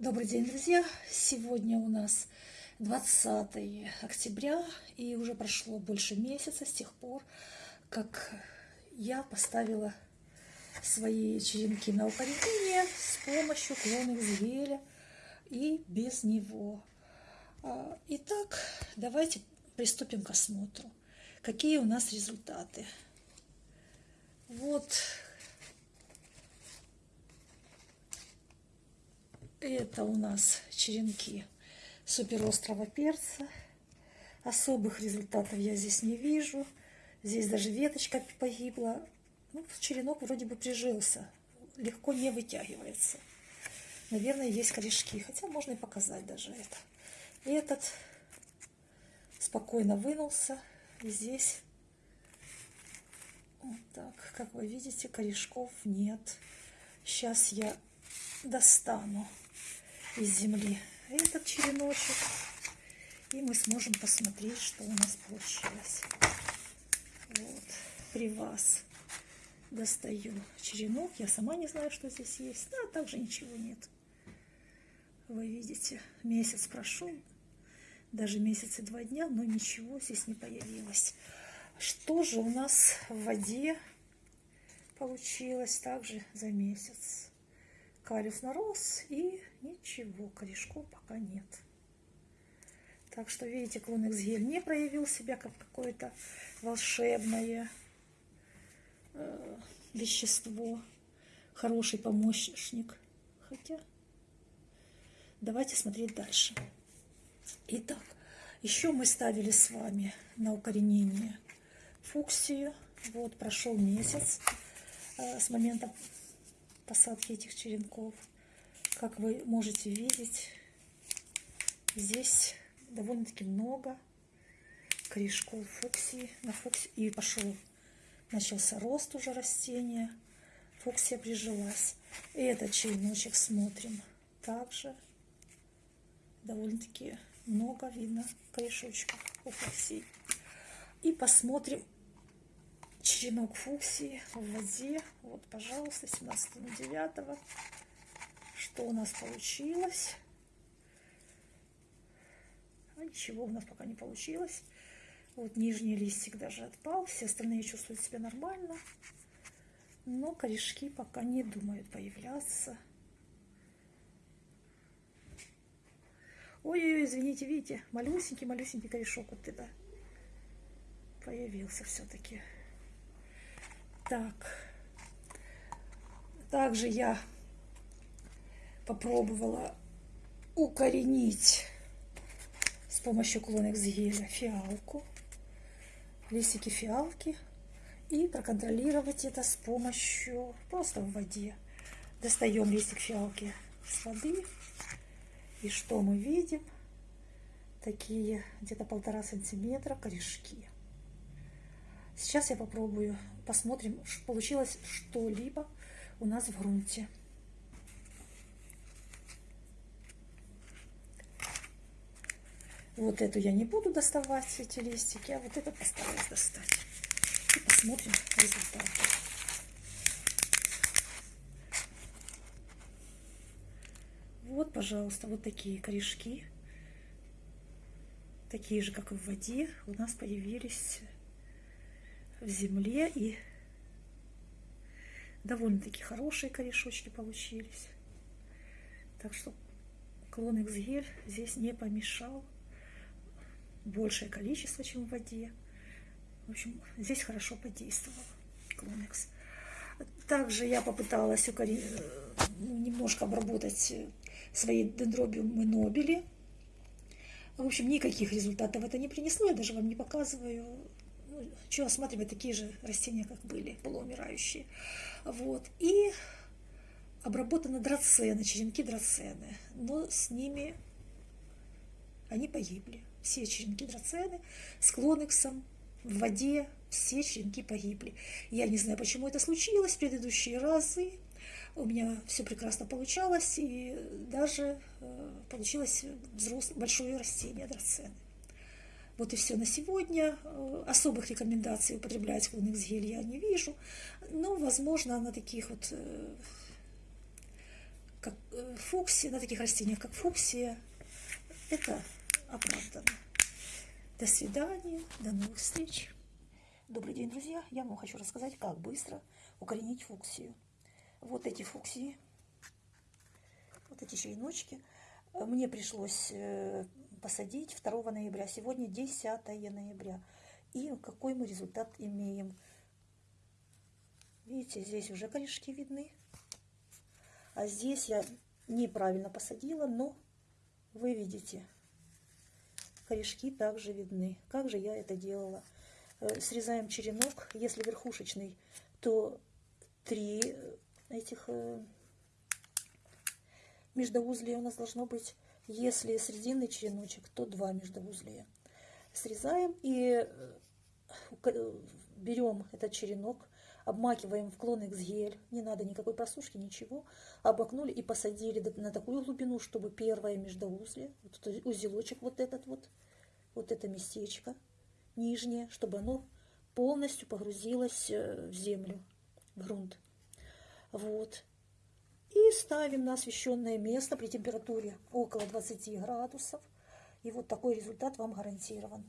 Добрый день, друзья! Сегодня у нас 20 октября, и уже прошло больше месяца с тех пор, как я поставила свои черенки на укоренение с помощью клона Зеля и без него. А, итак, давайте приступим к осмотру. Какие у нас результаты? Вот Это у нас черенки суперострого перца. Особых результатов я здесь не вижу. Здесь даже веточка погибла. Ну, черенок вроде бы прижился. Легко не вытягивается. Наверное, есть корешки. Хотя можно и показать даже это. Этот спокойно вынулся. И здесь вот так, как вы видите, корешков нет. Сейчас я достану из земли этот череночек. И мы сможем посмотреть, что у нас получилось. Вот, при вас достаю черенок. Я сама не знаю, что здесь есть. Да, также ничего нет. Вы видите, месяц прошел, даже месяц и два дня, но ничего здесь не появилось. Что же у нас в воде получилось также за месяц? Калюс нарос и ничего, корешков пока нет. Так что, видите, клон Эксгель не проявил себя как какое-то волшебное э, вещество, хороший помощник. Хотя, давайте смотреть дальше. Итак, еще мы ставили с вами на укоренение фуксию. Вот, прошел месяц э, с момента посадки этих черенков. Как вы можете видеть, здесь довольно-таки много корешков фуксии на фуксии. И пошел, начался рост уже растения. Фуксия прижилась. И этот череночек смотрим. Также довольно-таки много видно корешочков у фуксии. И посмотрим черенок фуксии в воде. Вот, пожалуйста, 17 9 Что у нас получилось? А ничего у нас пока не получилось. Вот нижний листик даже отпал. Все остальные чувствуют себя нормально. Но корешки пока не думают появляться. Ой-ой-ой, извините, видите, малюсенький-малюсенький корешок вот это появился все-таки. Так. Также я попробовала укоренить с помощью клонекс геля фиалку, листики фиалки и проконтролировать это с помощью просто в воде. Достаем листик фиалки с воды и что мы видим? Такие где-то полтора сантиметра корешки. Сейчас я попробую, посмотрим, получилось что-либо у нас в грунте. Вот эту я не буду доставать, эти листики, а вот это постараюсь достать. И посмотрим результат. Вот, пожалуйста, вот такие корешки. Такие же, как и в воде, у нас появились в земле и довольно-таки хорошие корешочки получились. Так что клон XGL здесь не помешал. Большее количество, чем в воде. В общем, здесь хорошо подействовал клонекс. Также я попыталась укорен... Ну, немножко обработать свои дендробиумы нобели. В общем, никаких результатов это не принесло. Я даже вам не показываю что осматривать такие же растения, как были, полуумирающие. Вот. И обработаны драцены, черенки драцены, но с ними они погибли. Все черенки драцены с клонексом в воде, все черенки погибли. Я не знаю, почему это случилось в предыдущие разы. У меня все прекрасно получалось, и даже э, получилось взрослое, большое растение драцены. Вот и все на сегодня. Э, особых рекомендаций употреблять клоникс гель я не вижу. Но, возможно, на таких вот э, как э, фуксия, на таких растениях, как фуксия, это оправдано. До свидания, до новых встреч. Добрый день, друзья! Я вам хочу рассказать, как быстро укоренить фуксию. Вот эти фуксии, вот эти череночки, мне пришлось посадить 2 ноября. Сегодня 10 ноября. И какой мы результат имеем? Видите, здесь уже корешки видны. А здесь я неправильно посадила, но вы видите, корешки также видны. Как же я это делала? Э, срезаем черенок. Если верхушечный, то три этих э, междоузлия у нас должно быть. Если срединный череночек, то два междоузлия. Срезаем и э, берем этот черенок, обмакиваем в клон гель, не надо никакой просушки, ничего, обмакнули и посадили на такую глубину, чтобы первое междоузлие, вот этот узелочек вот этот вот, вот это местечко нижнее, чтобы оно полностью погрузилось э, в землю, в грунт. Вот. И ставим на освещенное место при температуре около 20 градусов. И вот такой результат вам гарантирован.